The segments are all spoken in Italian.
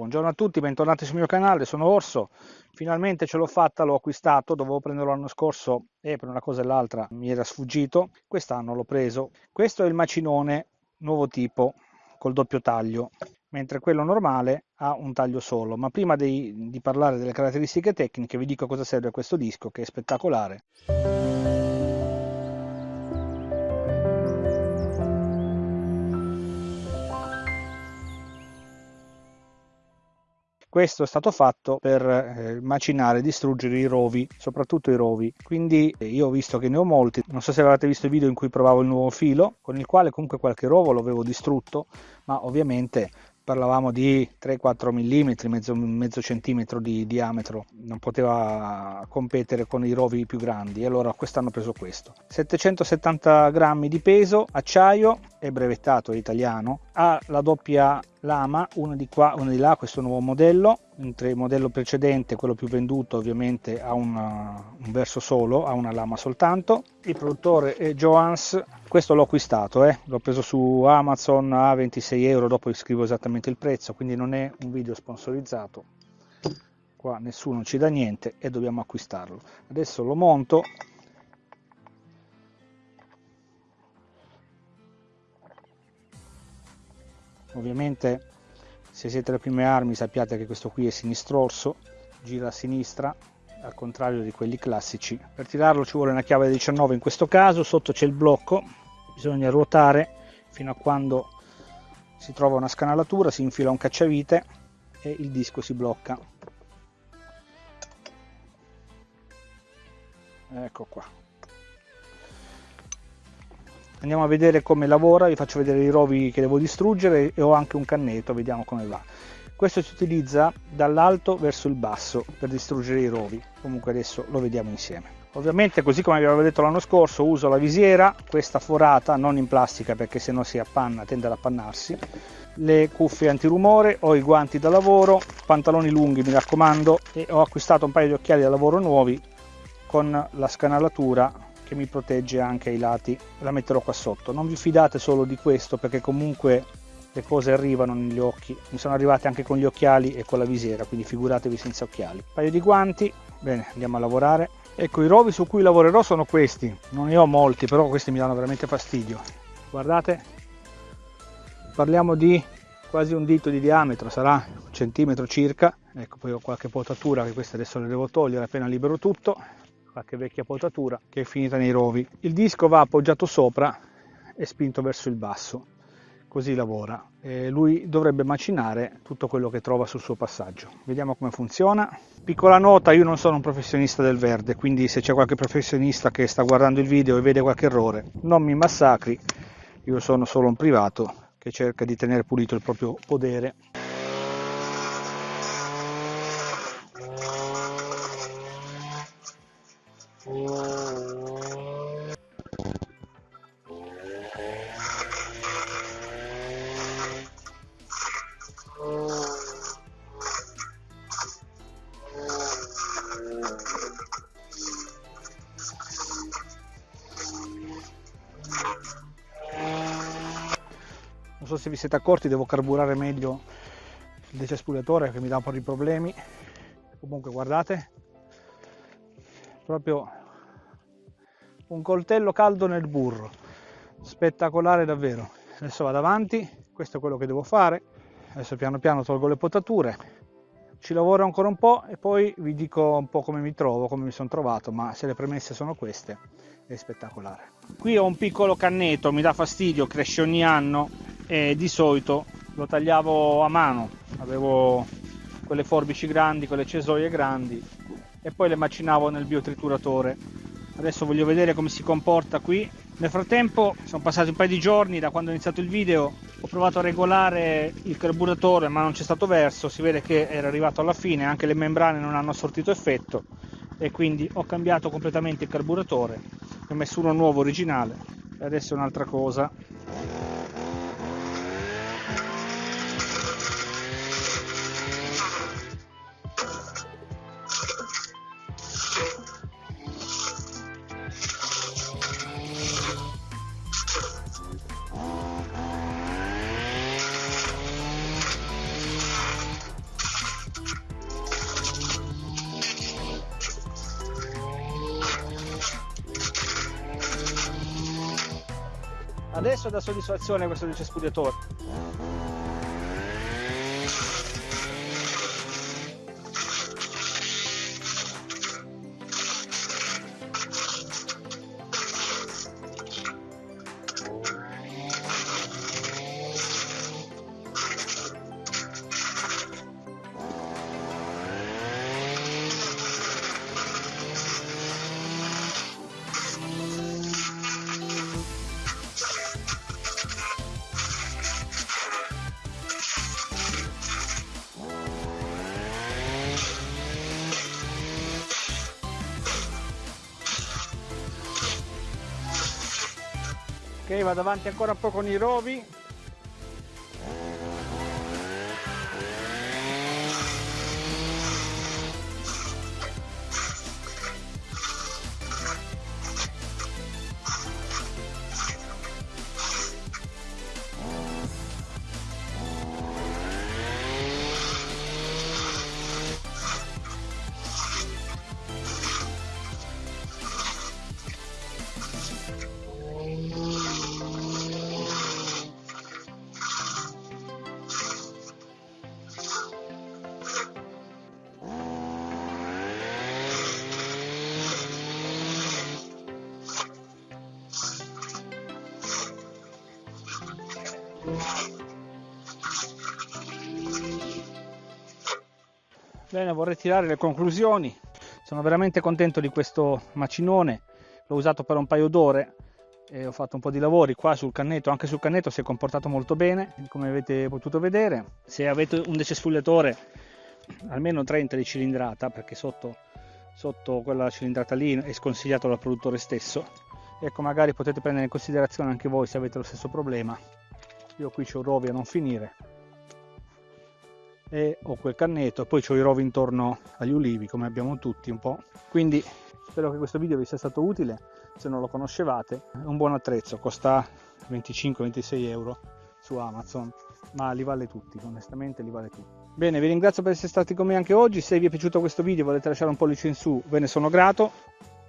Buongiorno a tutti, bentornati sul mio canale, sono Orso. Finalmente ce l'ho fatta, l'ho acquistato, dovevo prenderlo l'anno scorso e per una cosa e l'altra mi era sfuggito. Quest'anno l'ho preso. Questo è il macinone nuovo tipo col doppio taglio, mentre quello normale ha un taglio solo. Ma prima di, di parlare delle caratteristiche tecniche vi dico cosa serve questo disco che è spettacolare. Questo è stato fatto per eh, macinare distruggere i rovi, soprattutto i rovi. Quindi eh, io ho visto che ne ho molti. Non so se avete visto il video in cui provavo il nuovo filo, con il quale comunque qualche rovo l'avevo distrutto, ma ovviamente parlavamo di 3-4 mm, mezzo, mezzo centimetro di diametro, non poteva competere con i rovi più grandi, allora quest'anno ho preso questo. 770 grammi di peso, acciaio, è brevettato, è italiano, ha la doppia lama, una di qua, una di là, questo nuovo modello, mentre il modello precedente, quello più venduto, ovviamente ha una, un verso solo, ha una lama soltanto. Il produttore è Joans, questo l'ho acquistato, eh? l'ho preso su Amazon a 26 euro, dopo scrivo esattamente il prezzo, quindi non è un video sponsorizzato. Qua nessuno ci dà niente e dobbiamo acquistarlo. Adesso lo monto ovviamente se siete alle prime armi sappiate che questo qui è sinistrorso gira a sinistra al contrario di quelli classici. Per tirarlo ci vuole una chiave da 19 in questo caso sotto c'è il blocco bisogna ruotare fino a quando si trova una scanalatura si infila un cacciavite e il disco si blocca. Ecco qua andiamo a vedere come lavora vi faccio vedere i rovi che devo distruggere e ho anche un cannetto vediamo come va. Questo si utilizza dall'alto verso il basso per distruggere i rovi. Comunque adesso lo vediamo insieme. Ovviamente così come vi avevo detto l'anno scorso uso la visiera questa forata non in plastica perché se no si appanna tende ad appannarsi. Le cuffie antirumore ho i guanti da lavoro pantaloni lunghi mi raccomando e ho acquistato un paio di occhiali da lavoro nuovi con la scanalatura che mi protegge anche ai lati la metterò qua sotto. Non vi fidate solo di questo perché comunque le cose arrivano negli occhi. Mi sono arrivate anche con gli occhiali e con la visiera quindi figuratevi senza occhiali. Un paio di guanti bene andiamo a lavorare. Ecco i rovi su cui lavorerò sono questi. Non ne ho molti però questi mi danno veramente fastidio. Guardate parliamo di quasi un dito di diametro sarà un centimetro circa. Ecco poi ho qualche potatura che queste adesso le devo togliere appena libero tutto qualche vecchia potatura che è finita nei rovi. Il disco va appoggiato sopra e spinto verso il basso, così lavora. E lui dovrebbe macinare tutto quello che trova sul suo passaggio. Vediamo come funziona. Piccola nota, io non sono un professionista del verde, quindi se c'è qualche professionista che sta guardando il video e vede qualche errore, non mi massacri, io sono solo un privato che cerca di tenere pulito il proprio podere. Non so se vi siete accorti devo carburare meglio il decespugliatore che mi dà un po' di problemi. Comunque guardate. Proprio un coltello caldo nel burro. Spettacolare davvero. Adesso vado avanti. Questo è quello che devo fare. Adesso piano piano tolgo le potature ci lavoro ancora un po' e poi vi dico un po' come mi trovo come mi sono trovato ma se le premesse sono queste è spettacolare. Qui ho un piccolo cannetto mi dà fastidio cresce ogni anno e di solito lo tagliavo a mano. Avevo quelle forbici grandi quelle cesoie grandi e poi le macinavo nel biotrituratore. Adesso voglio vedere come si comporta qui. Nel frattempo sono passati un paio di giorni da quando ho iniziato il video ho provato a regolare il carburatore ma non c'è stato verso. Si vede che era arrivato alla fine anche le membrane non hanno sortito effetto e quindi ho cambiato completamente il carburatore. Ho messo uno nuovo originale. E adesso è un'altra cosa adesso dà soddisfazione questo decespugliatore ok vado avanti ancora un po' con i rovi Bene, vorrei tirare le conclusioni. Sono veramente contento di questo macinone. L'ho usato per un paio d'ore e ho fatto un po' di lavori qua sul cannetto. Anche sul cannetto si è comportato molto bene, come avete potuto vedere. Se avete un decespugliatore almeno 30 di cilindrata, perché sotto, sotto quella cilindrata lì è sconsigliato dal produttore stesso, ecco magari potete prendere in considerazione anche voi se avete lo stesso problema. Io qui c'ho rovi a non finire e ho quel cannetto poi ho i rovi intorno agli ulivi come abbiamo tutti un po' quindi spero che questo video vi sia stato utile. Se non lo conoscevate è un buon attrezzo costa 25-26 euro su Amazon ma li vale tutti onestamente li vale tutti. Bene vi ringrazio per essere stati con me anche oggi. Se vi è piaciuto questo video volete lasciare un pollice in su ve ne sono grato.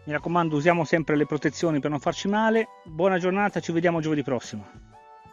Mi raccomando usiamo sempre le protezioni per non farci male. Buona giornata ci vediamo giovedì prossimo